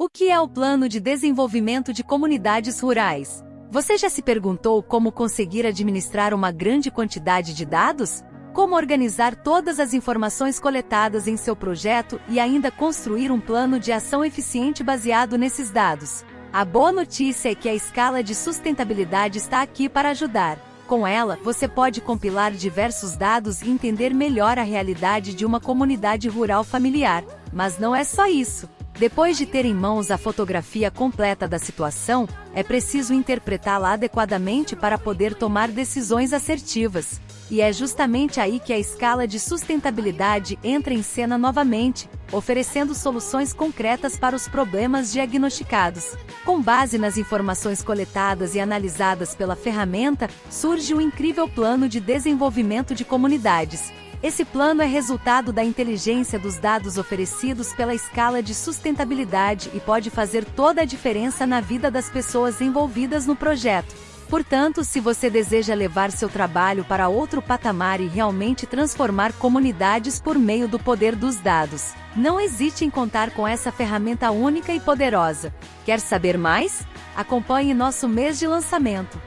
O que é o Plano de Desenvolvimento de Comunidades Rurais? Você já se perguntou como conseguir administrar uma grande quantidade de dados? Como organizar todas as informações coletadas em seu projeto e ainda construir um plano de ação eficiente baseado nesses dados? A boa notícia é que a escala de sustentabilidade está aqui para ajudar. Com ela, você pode compilar diversos dados e entender melhor a realidade de uma comunidade rural familiar. Mas não é só isso. Depois de ter em mãos a fotografia completa da situação, é preciso interpretá-la adequadamente para poder tomar decisões assertivas. E é justamente aí que a escala de sustentabilidade entra em cena novamente, oferecendo soluções concretas para os problemas diagnosticados. Com base nas informações coletadas e analisadas pela ferramenta, surge um incrível plano de desenvolvimento de comunidades, esse plano é resultado da inteligência dos dados oferecidos pela escala de sustentabilidade e pode fazer toda a diferença na vida das pessoas envolvidas no projeto. Portanto, se você deseja levar seu trabalho para outro patamar e realmente transformar comunidades por meio do poder dos dados, não hesite em contar com essa ferramenta única e poderosa. Quer saber mais? Acompanhe nosso mês de lançamento.